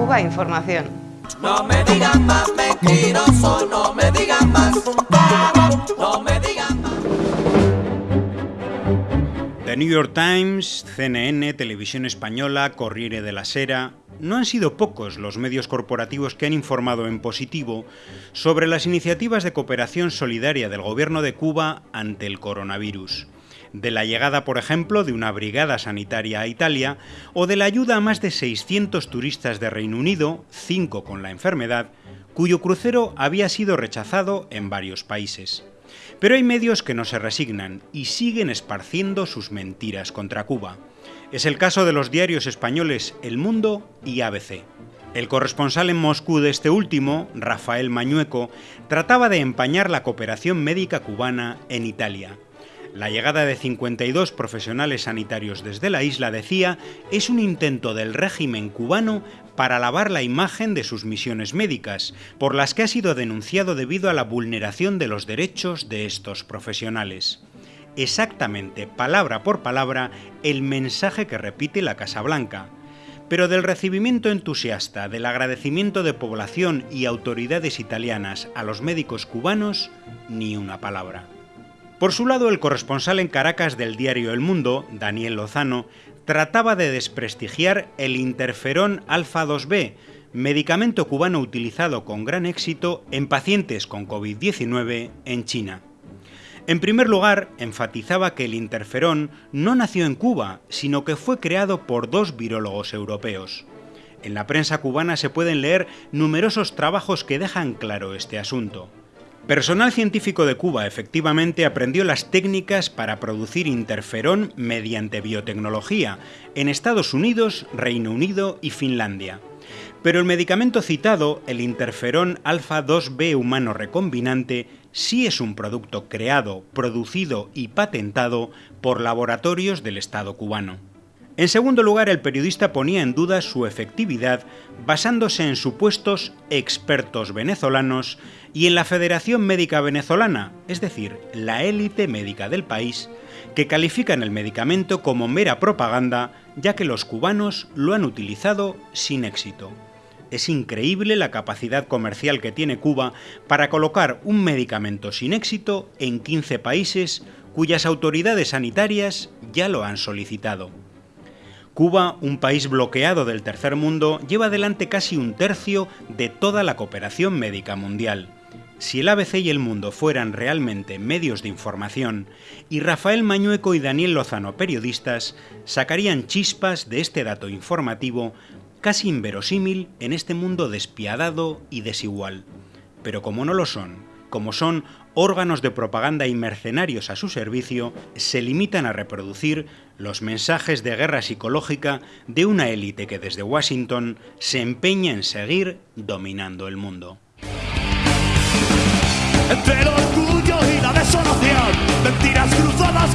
Cuba Información. No me digan más mentiroso, no me digan más, no me digan más. The New York Times, CNN, Televisión Española, Corriere de la Sera, no han sido pocos los medios corporativos que han informado en positivo sobre las iniciativas de cooperación solidaria del gobierno de Cuba ante el coronavirus de la llegada, por ejemplo, de una brigada sanitaria a Italia o de la ayuda a más de 600 turistas de Reino Unido, cinco con la enfermedad, cuyo crucero había sido rechazado en varios países. Pero hay medios que no se resignan y siguen esparciendo sus mentiras contra Cuba. Es el caso de los diarios españoles El Mundo y ABC. El corresponsal en Moscú de este último, Rafael Mañueco, trataba de empañar la cooperación médica cubana en Italia la llegada de 52 profesionales sanitarios desde la isla, decía, es un intento del régimen cubano para lavar la imagen de sus misiones médicas, por las que ha sido denunciado debido a la vulneración de los derechos de estos profesionales. Exactamente, palabra por palabra, el mensaje que repite la Casa Blanca. Pero del recibimiento entusiasta, del agradecimiento de población y autoridades italianas a los médicos cubanos, ni una palabra. Por su lado, el corresponsal en Caracas del diario El Mundo, Daniel Lozano, trataba de desprestigiar el interferón alfa 2B, medicamento cubano utilizado con gran éxito en pacientes con COVID-19 en China. En primer lugar, enfatizaba que el interferón no nació en Cuba, sino que fue creado por dos virólogos europeos. En la prensa cubana se pueden leer numerosos trabajos que dejan claro este asunto. Personal científico de Cuba efectivamente aprendió las técnicas para producir interferón mediante biotecnología en Estados Unidos, Reino Unido y Finlandia. Pero el medicamento citado, el interferón alfa 2B humano recombinante, sí es un producto creado, producido y patentado por laboratorios del Estado cubano. En segundo lugar, el periodista ponía en duda su efectividad basándose en supuestos expertos venezolanos y en la Federación Médica Venezolana, es decir, la élite médica del país, que califican el medicamento como mera propaganda ya que los cubanos lo han utilizado sin éxito. Es increíble la capacidad comercial que tiene Cuba para colocar un medicamento sin éxito en 15 países cuyas autoridades sanitarias ya lo han solicitado. Cuba, un país bloqueado del tercer mundo, lleva adelante casi un tercio de toda la cooperación médica mundial. Si el ABC y el Mundo fueran realmente medios de información, y Rafael Mañueco y Daniel Lozano periodistas, sacarían chispas de este dato informativo casi inverosímil en este mundo despiadado y desigual. Pero como no lo son, como son órganos de propaganda y mercenarios a su servicio, se limitan a reproducir los mensajes de guerra psicológica de una élite que desde Washington se empeña en seguir dominando el mundo. Entre el orgullo y la desolación, mentiras cruzadas